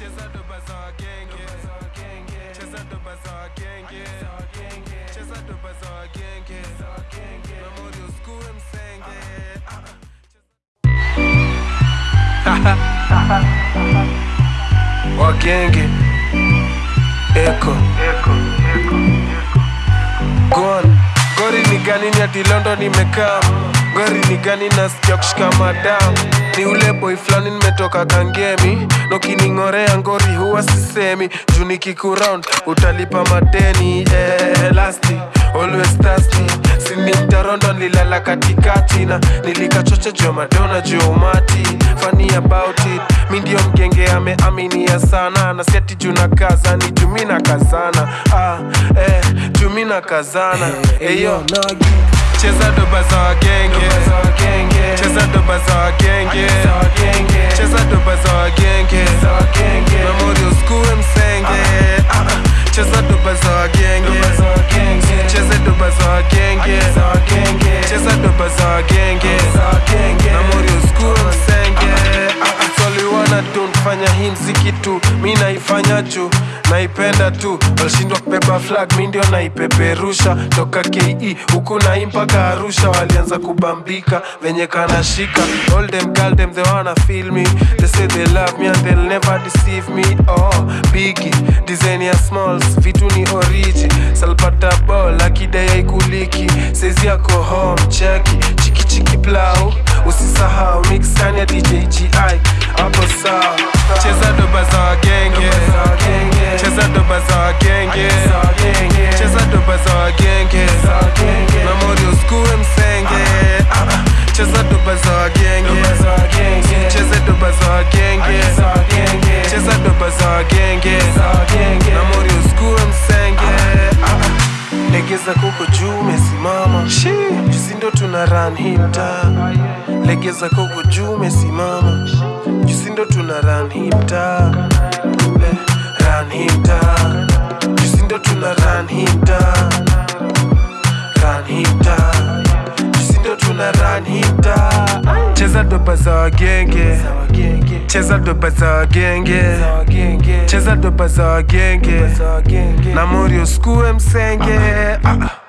cheza doba za wagenge cheza doba za wagenge cheza doba za wagenge memori uskue msenge. Wagenge eko Gone. gori ni gani ni ati londo nimekaa gori ni gani nasikia kushika madam ni ule boy flani nimetoka kangemi. Nokining'orea ngori huwa sisemi. Juu nikikuround utalipa madeni eh, lasti always thirsty. Sini mtarondo nilala katikati na nilikachocha juu ya madona juu ya umati. Funny about it. Mi ndio mgenge ameaminia sana. Na siati juu na kaza ni juu mi na kazana ah, eh, juu mi na kazana eyo cheza doba za wagenge cheza doba za wagenge cheza doba za wagenge memori uskue msenge Ah, ah. cheza doba za wagenge cheze doba za wagenge cheza doba za wagenge nfanya kitu, mi naifanya juu naipenda tu. Walishindwa kubeba flag mi ndio naipeperusha. Toka ke huku nai mpaka arusha walianza kubambika venye kanashika. All them girl them they wanna feel me. They say they love me and they'll never deceive me. Oh bigi design ya smalls vitu ni oriji salpata ball akidai aikuliki sezi yako home cheki. Chiki chiki plau. Usisahau mixania ya dj gi hapo sawa legeza koko juu mesimama jusindo tuna run hii mtaa legeza koko juu mesimama jusindo tuna run hii mtaa Run hii mtaa jusindo tuna run hii mtaa Run hii mtaa jusindo tuna run hii mtaa cheza dopa za wagenge cheza doba za wagenge na mori uskue msenge. Ah, ah.